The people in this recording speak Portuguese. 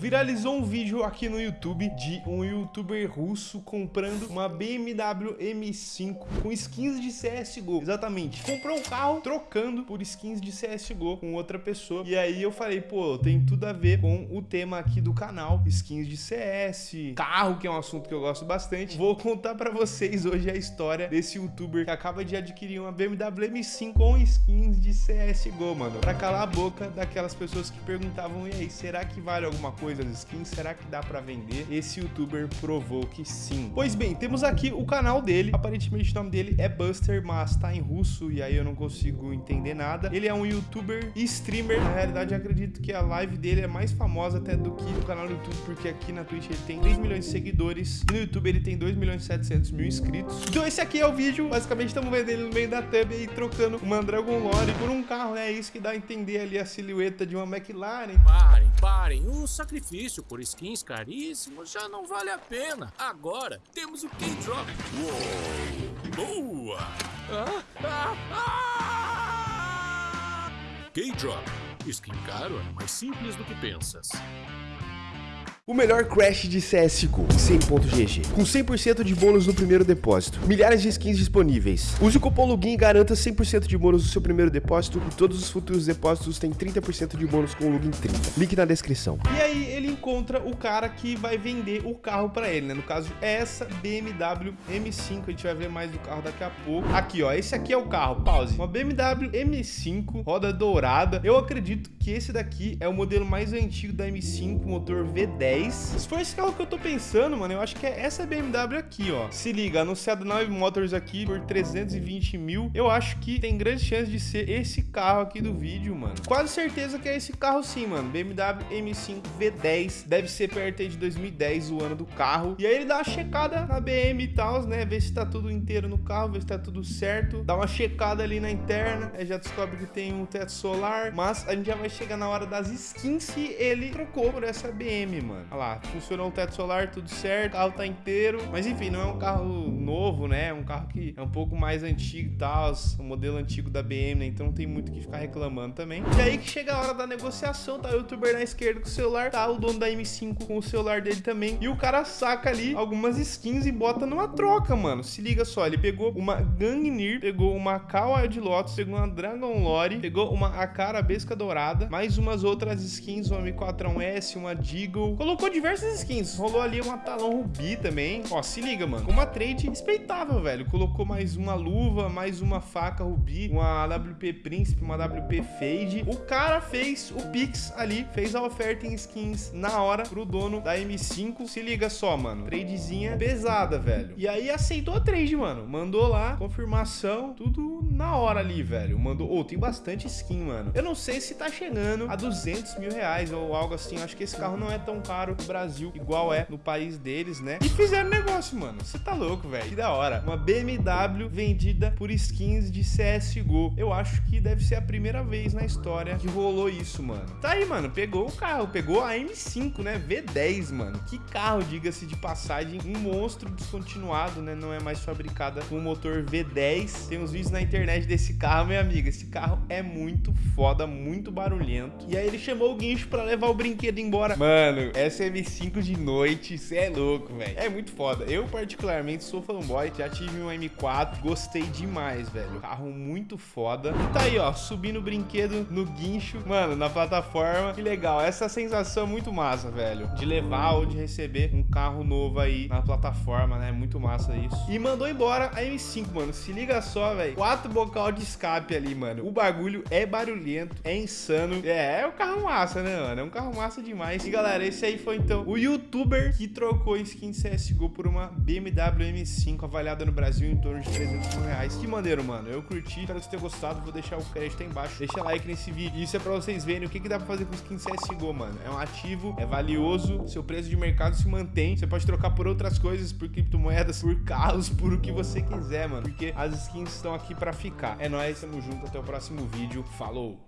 Viralizou um vídeo aqui no YouTube de um youtuber russo comprando uma BMW M5 com skins de CSGO. Exatamente. Comprou um carro trocando por skins de CSGO com outra pessoa. E aí eu falei, pô, tem tudo a ver com o tema aqui do canal. Skins de CS, carro, que é um assunto que eu gosto bastante. Vou contar pra vocês hoje a história desse youtuber que acaba de adquirir uma BMW M5 com skins de CSGO, mano. Pra calar a boca daquelas pessoas que perguntavam, e aí, será que vale alguma coisa? Das skins, será que dá pra vender? Esse youtuber provou que sim. Pois bem, temos aqui o canal dele, aparentemente o nome dele é Buster, mas tá em russo e aí eu não consigo entender nada. Ele é um youtuber e streamer, na realidade eu acredito que a live dele é mais famosa até do que o canal do YouTube, porque aqui na Twitch ele tem 3 milhões de seguidores e no YouTube ele tem 2 milhões e 700 mil inscritos. Então esse aqui é o vídeo, basicamente estamos vendo ele no meio da thumb e trocando uma Dragon Lore por um carro, né? É isso que dá a entender ali a silhueta de uma McLaren. Parem, parem, o sacrifício sacrifício por skins caríssimos já não vale a pena. Agora temos o K-Drop. Boa! Ah, ah, ah! K-Drop. Skin caro é mais simples do que pensas. O melhor crash de CSGO, 100.gg, com 100% de bônus no primeiro depósito, milhares de skins disponíveis. Use o cupom LOGIN e garanta 100% de bônus no seu primeiro depósito e todos os futuros depósitos têm 30% de bônus com o LOGIN 30. Link na descrição. E aí ele encontra o cara que vai vender o carro para ele, né? No caso, essa BMW M5, a gente vai ver mais do carro daqui a pouco. Aqui, ó, esse aqui é o carro, pause. Uma BMW M5, roda dourada. Eu acredito que esse daqui é o modelo mais antigo da M5, motor V10 10. Se for esse carro que eu tô pensando, mano, eu acho que é essa BMW aqui, ó. Se liga, anunciado na Motors aqui por 320 mil. Eu acho que tem grande chance de ser esse carro aqui do vídeo, mano. Quase certeza que é esse carro sim, mano. BMW M5 V10. Deve ser perto aí de 2010, o ano do carro. E aí ele dá uma checada na BM e tal, né? Ver se tá tudo inteiro no carro, ver se tá tudo certo. Dá uma checada ali na interna. Aí já descobre que tem um teto solar. Mas a gente já vai chegar na hora das skins se ele trocou por essa BM, mano. Olha lá, funcionou o teto solar, tudo certo, o carro tá inteiro. Mas enfim, não é um carro novo, né? É um carro que é um pouco mais antigo e tal, o modelo antigo da BM, né? Então não tem muito o que ficar reclamando também. E aí que chega a hora da negociação, tá o youtuber na esquerda com o celular, tá o dono da M5 com o celular dele também. E o cara saca ali algumas skins e bota numa troca, mano. Se liga só, ele pegou uma Gangnir, pegou uma Kawa de Lotus, pegou uma Dragon Lore, pegou uma AK Arabesca Dourada, mais umas outras skins, uma M4S, uma Deagle, colocou colocou diversas skins. Rolou ali uma talão rubi também. Ó, se liga, mano. Uma trade respeitável, velho. Colocou mais uma luva, mais uma faca rubi, uma WP Príncipe, uma WP Fade. O cara fez o Pix ali, fez a oferta em skins na hora pro dono da M5. Se liga só, mano. Tradezinha pesada, velho. E aí aceitou a trade, mano. Mandou lá, confirmação, tudo na hora ali, velho. Mandou... Ô, oh, tem bastante skin, mano. Eu não sei se tá chegando a 200 mil reais ou algo assim. Acho que esse carro não é tão caro no Brasil, igual é no país deles, né? E fizeram negócio, mano. Você tá louco, velho. Que da hora. Uma BMW vendida por skins de CSGO. Eu acho que deve ser a primeira vez na história que rolou isso, mano. Tá aí, mano. Pegou o carro. Pegou a M5, né? V10, mano. Que carro, diga-se de passagem. Um monstro descontinuado, né? Não é mais fabricada com motor V10. Tem uns vídeos na internet desse carro, minha amiga. Esse carro é muito foda, muito barulhento. E aí ele chamou o guincho pra levar o brinquedo embora. Mano, essa M5 de noite, cê é louco, velho. É muito foda. Eu, particularmente, sou fanboy. Já tive um M4, gostei demais, velho. Carro muito foda. E tá aí, ó, subindo o brinquedo no guincho, mano, na plataforma. Que legal. Essa sensação é muito massa, velho. De levar ou de receber um carro novo aí na plataforma, né? Muito massa isso. E mandou embora a M5, mano. Se liga só, velho. Quatro bocal de escape ali, mano. O bagulho é barulhento, é insano. É, é um carro massa, né, mano? É um carro massa demais. E, galera, esse aí foi então o youtuber que trocou skin CSGO por uma BMW M5 avaliada no Brasil em torno de 300 mil reais. Que maneiro, mano. Eu curti, espero que você tenha gostado. Vou deixar o crédito aí embaixo. Deixa like nesse vídeo. Isso é pra vocês verem o que, que dá pra fazer com skin CSGO, mano. É um ativo, é valioso, seu preço de mercado se mantém. Você pode trocar por outras coisas, por criptomoedas, por carros, por o que você quiser, mano. Porque as skins estão aqui pra ficar. É nóis, tamo junto. Até o próximo vídeo. Falou!